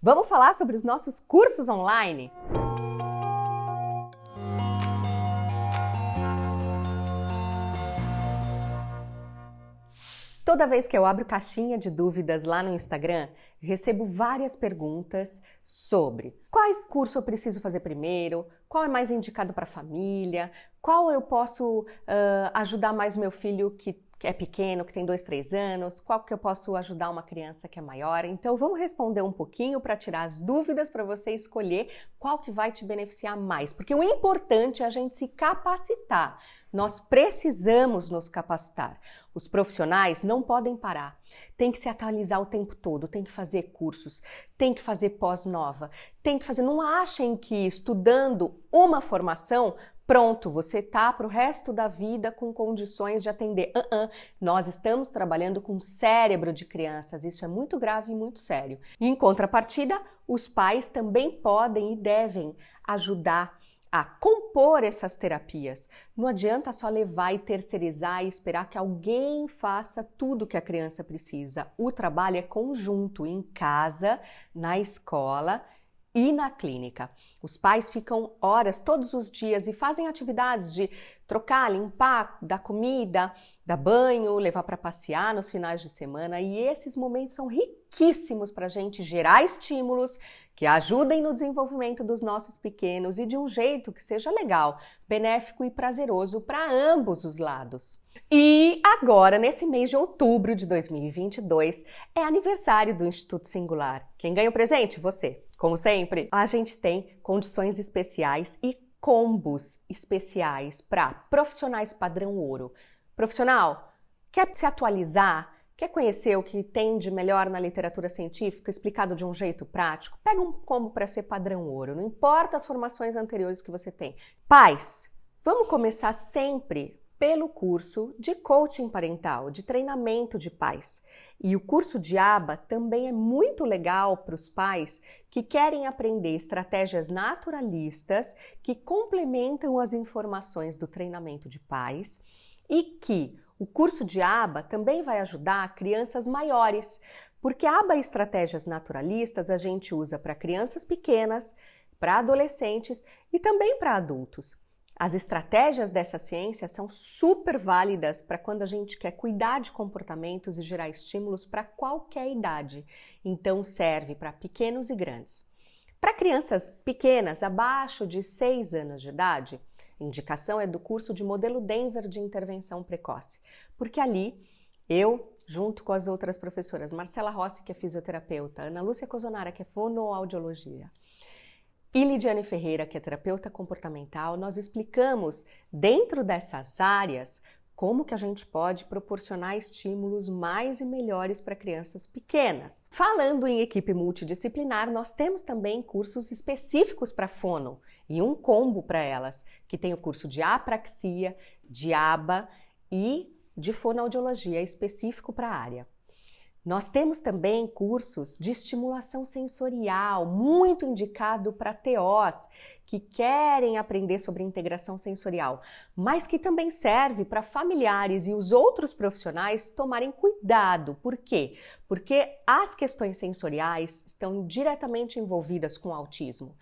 Vamos falar sobre os nossos cursos online? Toda vez que eu abro caixinha de dúvidas lá no Instagram, recebo várias perguntas sobre quais cursos eu preciso fazer primeiro, qual é mais indicado para a família, qual eu posso uh, ajudar mais meu filho que que é pequeno, que tem dois, três anos, qual que eu posso ajudar uma criança que é maior. Então vamos responder um pouquinho para tirar as dúvidas para você escolher qual que vai te beneficiar mais. Porque o importante é a gente se capacitar. Nós precisamos nos capacitar. Os profissionais não podem parar. Tem que se atualizar o tempo todo, tem que fazer cursos, tem que fazer pós-nova, tem que fazer. Não achem que estudando uma formação pronto, você tá para o resto da vida com condições de atender. Uh -uh. Nós estamos trabalhando com cérebro de crianças, isso é muito grave e muito sério. Em contrapartida, os pais também podem e devem ajudar a compor essas terapias. Não adianta só levar e terceirizar e esperar que alguém faça tudo que a criança precisa. O trabalho é conjunto, em casa, na escola e na clínica. Os pais ficam horas todos os dias e fazem atividades de trocar, limpar, dar comida, dar banho, levar para passear nos finais de semana e esses momentos são riquíssimos para a gente gerar estímulos que ajudem no desenvolvimento dos nossos pequenos e de um jeito que seja legal, benéfico e prazeroso para ambos os lados. E agora, nesse mês de outubro de 2022, é aniversário do Instituto Singular. Quem ganha o presente? Você. Como sempre, a gente tem condições especiais e combos especiais para profissionais padrão ouro. Profissional, quer se atualizar? Quer conhecer o que tem de melhor na literatura científica explicado de um jeito prático? Pega um combo para ser padrão ouro, não importa as formações anteriores que você tem. Pais, vamos começar sempre pelo curso de coaching parental, de treinamento de pais. E o curso de ABA também é muito legal para os pais que querem aprender estratégias naturalistas que complementam as informações do treinamento de pais e que o curso de ABA também vai ajudar crianças maiores, porque ABA estratégias naturalistas a gente usa para crianças pequenas, para adolescentes e também para adultos. As estratégias dessa ciência são super válidas para quando a gente quer cuidar de comportamentos e gerar estímulos para qualquer idade. Então serve para pequenos e grandes. Para crianças pequenas, abaixo de 6 anos de idade, indicação é do curso de modelo Denver de intervenção precoce, porque ali eu, junto com as outras professoras, Marcela Rossi, que é fisioterapeuta, Ana Lúcia Cozonara, que é fonoaudiologia, e Lidiane Ferreira, que é terapeuta comportamental, nós explicamos dentro dessas áreas como que a gente pode proporcionar estímulos mais e melhores para crianças pequenas. Falando em equipe multidisciplinar, nós temos também cursos específicos para fono e um combo para elas, que tem o curso de apraxia, de aba e de fonoaudiologia específico para a área. Nós temos também cursos de estimulação sensorial, muito indicado para TOs que querem aprender sobre integração sensorial, mas que também serve para familiares e os outros profissionais tomarem cuidado. Por quê? Porque as questões sensoriais estão diretamente envolvidas com o autismo.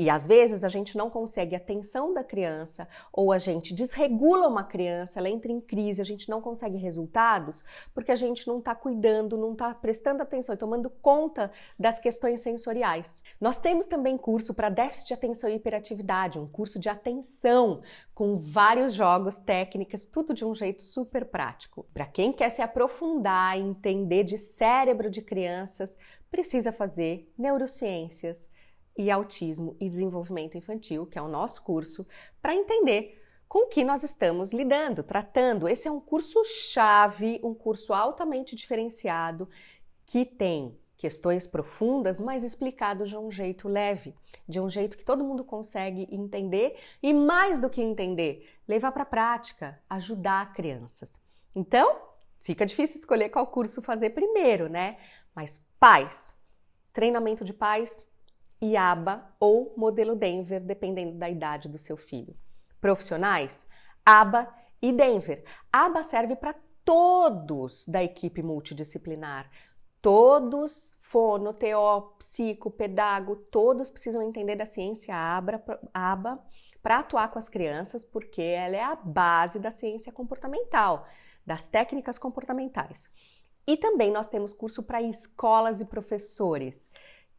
E às vezes a gente não consegue a atenção da criança ou a gente desregula uma criança, ela entra em crise, a gente não consegue resultados porque a gente não está cuidando, não está prestando atenção e tomando conta das questões sensoriais. Nós temos também curso para déficit de atenção e hiperatividade, um curso de atenção com vários jogos, técnicas, tudo de um jeito super prático. Para quem quer se aprofundar e entender de cérebro de crianças, precisa fazer neurociências e Autismo e Desenvolvimento Infantil, que é o nosso curso, para entender com que nós estamos lidando, tratando. Esse é um curso chave, um curso altamente diferenciado que tem questões profundas, mas explicado de um jeito leve, de um jeito que todo mundo consegue entender e mais do que entender, levar para a prática, ajudar crianças. Então, fica difícil escolher qual curso fazer primeiro, né? Mas pais, treinamento de pais, IABA ou modelo Denver, dependendo da idade do seu filho. Profissionais, ABA e Denver. ABA serve para todos da equipe multidisciplinar, Todos, fono, TO, psico, pedago, todos precisam entender da ciência ABA para atuar com as crianças, porque ela é a base da ciência comportamental, das técnicas comportamentais. E também nós temos curso para escolas e professores,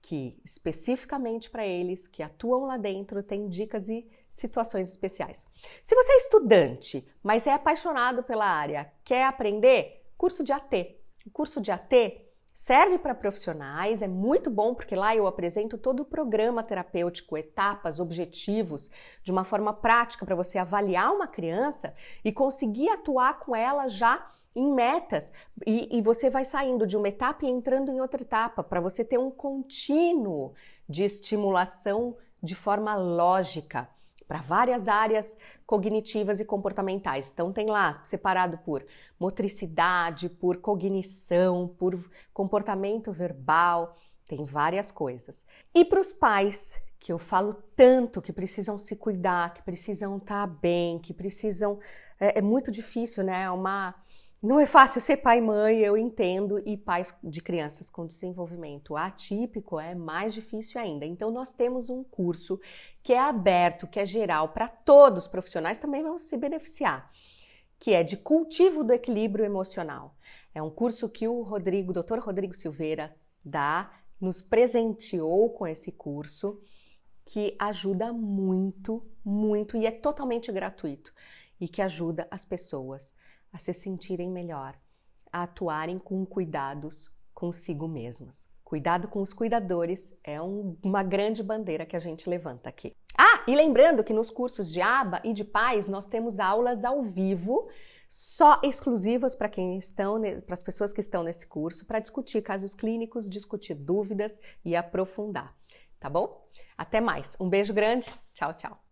que especificamente para eles que atuam lá dentro tem dicas e situações especiais. Se você é estudante, mas é apaixonado pela área, quer aprender, curso de AT. O curso de AT serve para profissionais, é muito bom porque lá eu apresento todo o programa terapêutico, etapas, objetivos, de uma forma prática para você avaliar uma criança e conseguir atuar com ela já em metas e, e, você vai saindo de uma etapa e entrando em outra etapa para você ter um contínuo de estimulação de forma lógica para várias áreas cognitivas e comportamentais. Então tem lá separado por motricidade, por cognição, por comportamento verbal, tem várias coisas. E para os pais que eu falo tanto que precisam se cuidar, que precisam estar tá bem, que precisam é, é muito difícil, né? É uma não é fácil ser pai e mãe, eu entendo, e pais de crianças com desenvolvimento atípico é mais difícil ainda. Então, nós temos um curso que é aberto, que é geral, para todos os profissionais também vão se beneficiar, que é de cultivo do equilíbrio emocional. É um curso que o Rodrigo, Dr. Rodrigo Silveira, dá, nos presenteou com esse curso, que ajuda muito, muito e é totalmente gratuito e que ajuda as pessoas a se sentirem melhor, a atuarem com cuidados consigo mesmas. Cuidado com os cuidadores é um, uma grande bandeira que a gente levanta aqui. Ah, e lembrando que nos cursos de aba e de pais nós temos aulas ao vivo só exclusivas para quem estão, para as pessoas que estão nesse curso, para discutir casos clínicos, discutir dúvidas e aprofundar, tá bom? Até mais. Um beijo grande. Tchau, tchau.